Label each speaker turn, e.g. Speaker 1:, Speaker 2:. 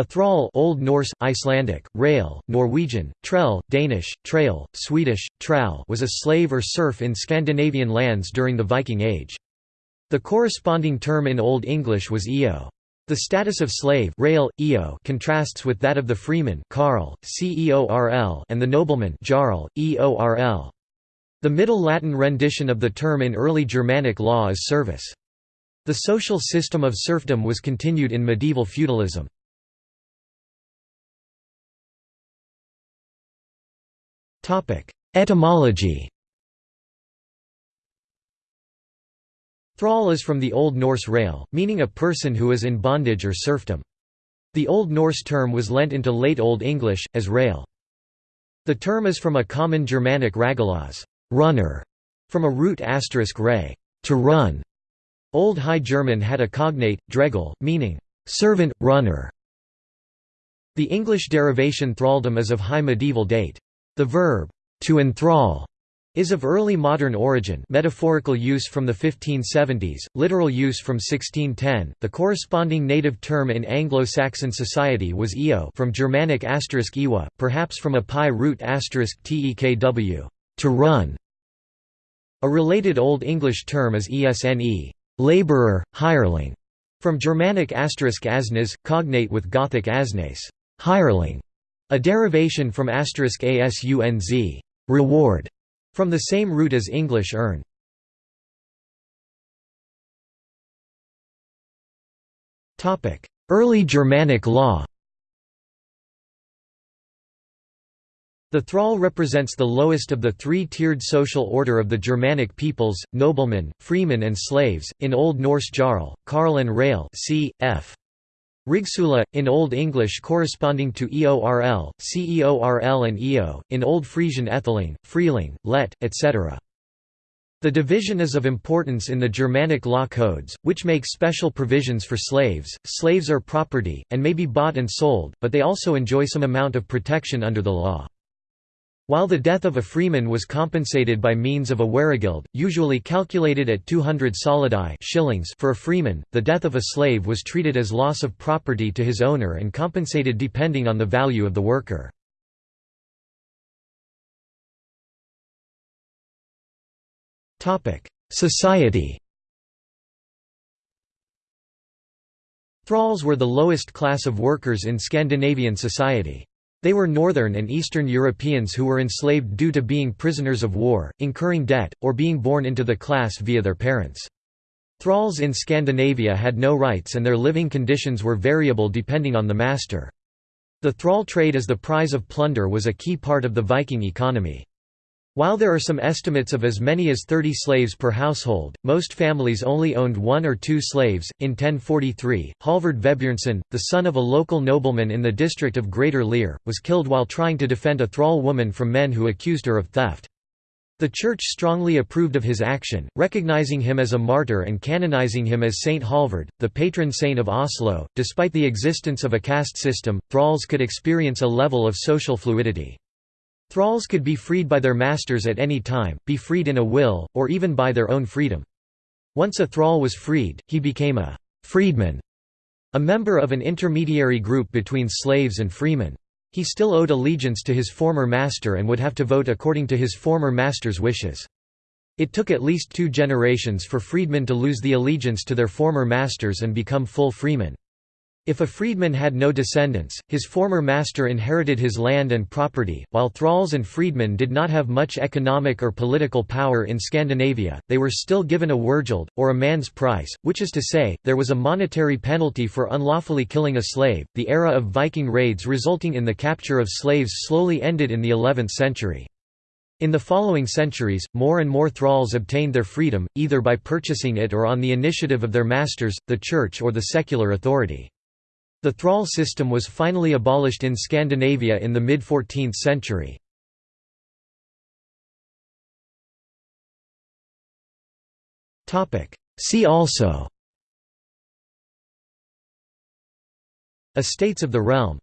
Speaker 1: A thrall Old Norse, Icelandic, rail, Norwegian, trell, Danish, trail, Swedish, trall was a slave or serf in Scandinavian lands during the Viking Age. The corresponding term in Old English was eo. The status of slave rail, eo contrasts with that of the freeman carl, ceorl, and the nobleman jarl, eorl. The Middle Latin rendition of the term in early Germanic law is servus. The social system of serfdom was continued in medieval feudalism. Etymology Thrall is from the Old Norse rail, meaning a person who is in bondage or serfdom. The Old Norse term was lent into Late Old English, as rail. The term is from a common Germanic ragalas runner", from a root asterisk ray to run". Old High German had a cognate, dregel, meaning servant, runner. The English derivation thraldom is of high medieval date. The verb, to enthrall, is of early modern origin metaphorical use from the 1570s, literal use from 1610. The corresponding native term in Anglo-Saxon society was eo from Germanic asterisk ewa, perhaps from a PIE root asterisk tekw, to run. A related Old English term is esne, laborer, hireling, from Germanic asterisk asnes, cognate with Gothic asnes, hireling. A derivation from asterisk *asunz reward", from the same root as English earn. Early Germanic law The thrall represents the lowest of the three-tiered social order of the Germanic peoples, noblemen, freemen and slaves, in Old Norse jarl, karl and rail c. f. Rigsula, in Old English corresponding to eorl, ceorl and eo, in Old Frisian etheling, freeling, let, etc. The division is of importance in the Germanic law codes, which make special provisions for slaves. Slaves are property, and may be bought and sold, but they also enjoy some amount of protection under the law. While the death of a freeman was compensated by means of a weregild, usually calculated at 200 solidi shillings for a freeman, the death of a slave was treated as loss of property to his owner and compensated depending on the value of the worker. Society Thralls were the lowest class of workers in Scandinavian society. They were Northern and Eastern Europeans who were enslaved due to being prisoners of war, incurring debt, or being born into the class via their parents. Thralls in Scandinavia had no rights and their living conditions were variable depending on the master. The thrall trade as the prize of plunder was a key part of the Viking economy. While there are some estimates of as many as 30 slaves per household, most families only owned one or two slaves. In 1043, Halvard Vebjørnson, the son of a local nobleman in the district of Greater Lear, was killed while trying to defend a thrall woman from men who accused her of theft. The Church strongly approved of his action, recognizing him as a martyr and canonizing him as Saint Halvard, the patron saint of Oslo. Despite the existence of a caste system, thralls could experience a level of social fluidity. Thralls could be freed by their masters at any time, be freed in a will, or even by their own freedom. Once a thrall was freed, he became a «freedman», a member of an intermediary group between slaves and freemen. He still owed allegiance to his former master and would have to vote according to his former master's wishes. It took at least two generations for freedmen to lose the allegiance to their former masters and become full freemen. If a freedman had no descendants, his former master inherited his land and property. While thralls and freedmen did not have much economic or political power in Scandinavia, they were still given a wergild, or a man's price, which is to say, there was a monetary penalty for unlawfully killing a slave. The era of Viking raids resulting in the capture of slaves slowly ended in the 11th century. In the following centuries, more and more thralls obtained their freedom, either by purchasing it or on the initiative of their masters, the church or the secular authority. The thrall system was finally abolished in Scandinavia in the mid-14th century. See also. Estates of the realm